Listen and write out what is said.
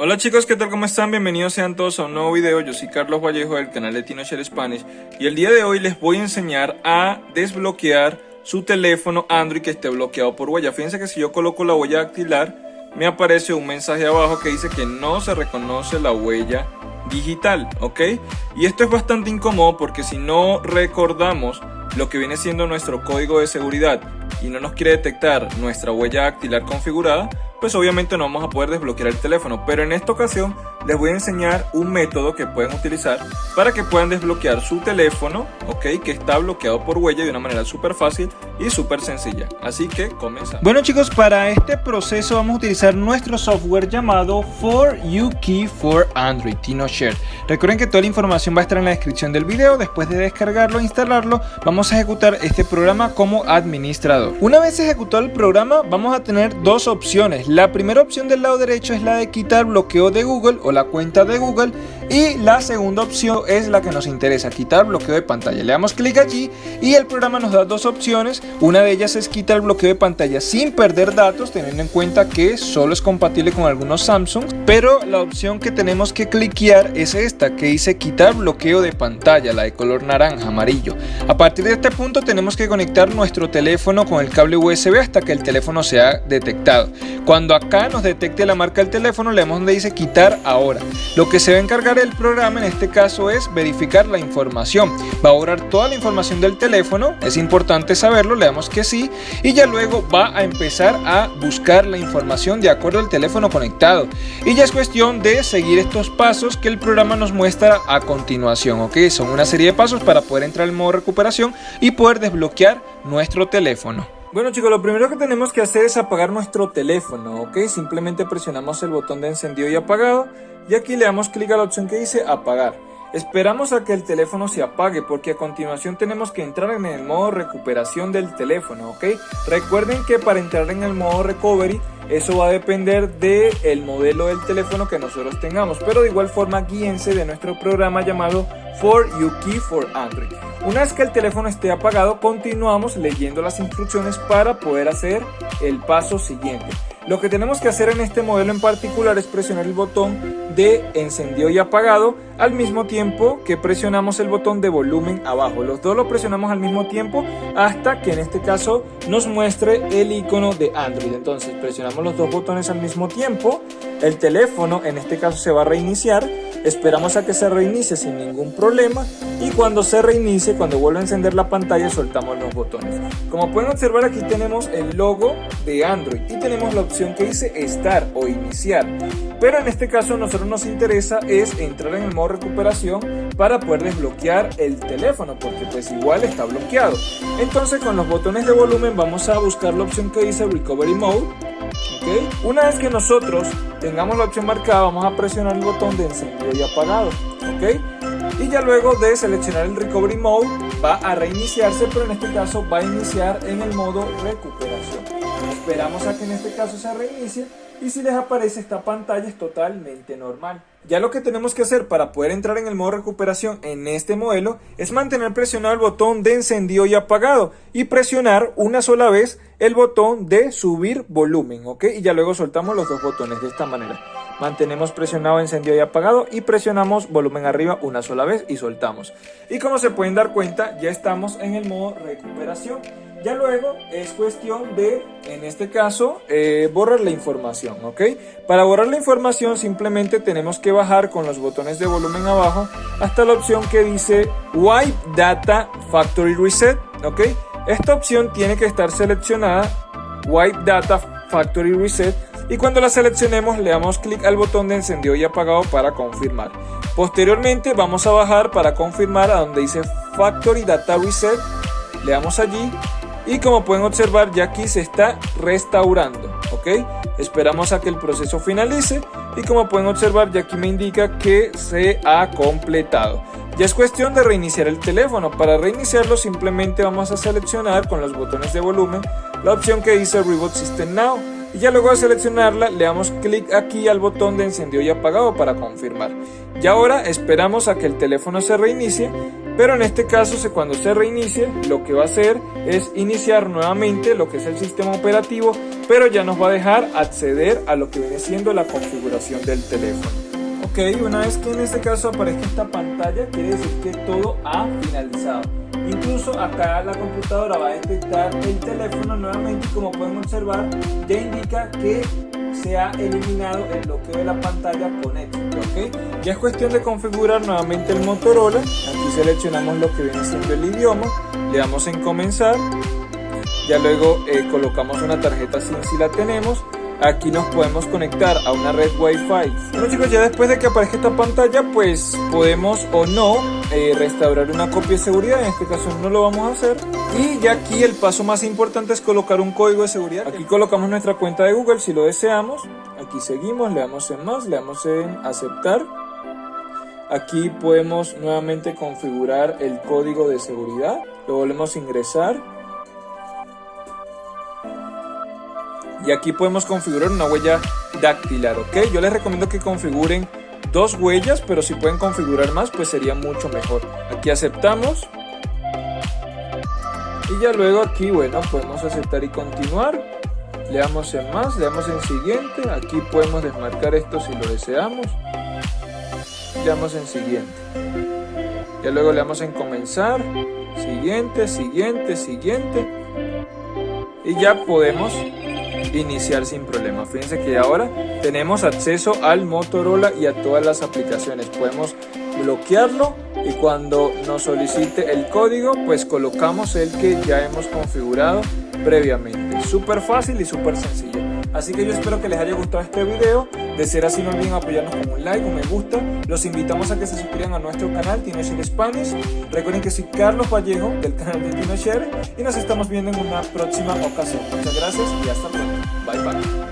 Hola chicos, ¿qué tal? ¿Cómo están? Bienvenidos sean todos a un nuevo video. Yo soy Carlos Vallejo del canal de TinoShare Spanish y el día de hoy les voy a enseñar a desbloquear su teléfono Android que esté bloqueado por huella. Fíjense que si yo coloco la huella dactilar, me aparece un mensaje abajo que dice que no se reconoce la huella digital, ¿ok? Y esto es bastante incómodo porque si no recordamos lo que viene siendo nuestro código de seguridad y no nos quiere detectar nuestra huella dactilar configurada, pues obviamente no vamos a poder desbloquear el teléfono. Pero en esta ocasión les voy a enseñar un método que pueden utilizar para que puedan desbloquear su teléfono, ok, que está bloqueado por huella de una manera súper fácil y súper sencilla. Así que comenzamos. Bueno chicos, para este proceso vamos a utilizar nuestro software llamado For You Key for Android, TinoShare. Recuerden que toda la información va a estar en la descripción del video. Después de descargarlo e instalarlo, vamos a ejecutar este programa como administrador. Una vez ejecutado el programa, vamos a tener dos opciones la primera opción del lado derecho es la de quitar bloqueo de Google o la cuenta de Google y la segunda opción es la que nos interesa, quitar bloqueo de pantalla. Le damos clic allí y el programa nos da dos opciones. Una de ellas es quitar el bloqueo de pantalla sin perder datos, teniendo en cuenta que solo es compatible con algunos Samsung. Pero la opción que tenemos que cliquear es esta, que dice quitar bloqueo de pantalla, la de color naranja, amarillo. A partir de este punto tenemos que conectar nuestro teléfono con el cable USB hasta que el teléfono sea detectado. Cuando acá nos detecte la marca del teléfono, le damos donde dice quitar ahora. Lo que se va a encargar el programa en este caso es verificar la información. Va a borrar toda la información del teléfono, es importante saberlo, le damos que sí y ya luego va a empezar a buscar la información de acuerdo al teléfono conectado. Y ya es cuestión de seguir estos pasos que el programa nos muestra a continuación, ¿ok? Son una serie de pasos para poder entrar al modo recuperación y poder desbloquear nuestro teléfono. Bueno chicos, lo primero que tenemos que hacer es apagar nuestro teléfono, ¿ok? Simplemente presionamos el botón de encendido y apagado y aquí le damos clic a la opción que dice apagar. Esperamos a que el teléfono se apague porque a continuación tenemos que entrar en el modo recuperación del teléfono, ¿ok? Recuerden que para entrar en el modo recovery eso va a depender del el modelo del teléfono que nosotros tengamos, pero de igual forma guíense de nuestro programa llamado For You Key for Android. Una vez que el teléfono esté apagado, continuamos leyendo las instrucciones para poder hacer el paso siguiente. Lo que tenemos que hacer en este modelo en particular es presionar el botón de encendido y apagado al mismo tiempo que presionamos el botón de volumen abajo. Los dos lo presionamos al mismo tiempo hasta que en este caso nos muestre el icono de Android. Entonces presionamos los dos botones al mismo tiempo, el teléfono en este caso se va a reiniciar Esperamos a que se reinicie sin ningún problema y cuando se reinicie, cuando vuelva a encender la pantalla, soltamos los botones. Como pueden observar aquí tenemos el logo de Android y tenemos la opción que dice Estar o Iniciar. Pero en este caso a nosotros nos interesa es entrar en el modo recuperación para poder desbloquear el teléfono porque pues igual está bloqueado. Entonces con los botones de volumen vamos a buscar la opción que dice Recovery Mode una vez que nosotros tengamos la opción marcada, vamos a presionar el botón de encendido y apagado. ¿Ok? Y ya luego de seleccionar el Recovery Mode, va a reiniciarse, pero en este caso va a iniciar en el modo recuperación. Esperamos a que en este caso se reinicie y si les aparece esta pantalla es totalmente normal. Ya lo que tenemos que hacer para poder entrar en el modo recuperación en este modelo es mantener presionado el botón de encendido y apagado y presionar una sola vez el botón de subir volumen, ¿ok? Y ya luego soltamos los dos botones de esta manera. Mantenemos presionado encendido y apagado y presionamos volumen arriba una sola vez y soltamos. Y como se pueden dar cuenta, ya estamos en el modo recuperación. Ya luego es cuestión de, en este caso, eh, borrar la información, ¿ok? Para borrar la información simplemente tenemos que bajar con los botones de volumen abajo hasta la opción que dice Wipe Data Factory Reset, ¿ok? Esta opción tiene que estar seleccionada, Wipe Data Factory Reset, y cuando la seleccionemos le damos clic al botón de encendido y apagado para confirmar. Posteriormente vamos a bajar para confirmar a donde dice Factory Data Reset, le damos allí y como pueden observar ya aquí se está restaurando ok esperamos a que el proceso finalice y como pueden observar ya aquí me indica que se ha completado. Ya es cuestión de reiniciar el teléfono. Para reiniciarlo simplemente vamos a seleccionar con los botones de volumen la opción que dice Reboot System Now y ya luego de seleccionarla le damos clic aquí al botón de encendido y apagado para confirmar. Y ahora esperamos a que el teléfono se reinicie pero en este caso cuando se reinicie lo que va a hacer es iniciar nuevamente lo que es el sistema operativo pero ya nos va a dejar acceder a lo que viene siendo la configuración del teléfono ok una vez que en este caso aparezca esta pantalla quiere decir que todo ha finalizado incluso acá la computadora va a detectar el teléfono nuevamente y como pueden observar ya indica que se ha eliminado el bloqueo de la pantalla con éxito, ¿ok? Ya es cuestión de configurar nuevamente el Motorola, aquí seleccionamos lo que viene siendo el idioma, le damos en comenzar, ya luego eh, colocamos una tarjeta SIM si la tenemos, aquí nos podemos conectar a una red wifi. Bueno chicos ya después de que aparezca esta pantalla pues podemos o no eh, restaurar una copia de seguridad. En este caso no lo vamos a hacer. Y ya aquí el paso más importante es colocar un código de seguridad. Aquí colocamos nuestra cuenta de google si lo deseamos. Aquí seguimos le damos en más le damos en aceptar. Aquí podemos nuevamente configurar el código de seguridad. Lo volvemos a ingresar y aquí podemos configurar una huella dactilar, ¿ok? Yo les recomiendo que configuren dos huellas, pero si pueden configurar más, pues sería mucho mejor. Aquí aceptamos. Y ya luego aquí, bueno, podemos aceptar y continuar. Le damos en más, le damos en siguiente. Aquí podemos desmarcar esto si lo deseamos. Le damos en siguiente. Ya luego le damos en comenzar. Siguiente, siguiente, siguiente. Y ya podemos iniciar sin problema. Fíjense que ahora tenemos acceso al Motorola y a todas las aplicaciones. Podemos bloquearlo y cuando nos solicite el código pues colocamos el que ya hemos configurado previamente. Súper fácil y súper sencillo. Así que yo espero que les haya gustado este video. De ser así no olviden apoyarnos con un like, un me gusta. Los invitamos a que se suscriban a nuestro canal TinoShare Spanish. Recuerden que soy Carlos Vallejo del canal de TinoShare y nos estamos viendo en una próxima ocasión. Muchas gracias y hasta pronto. Bye bye.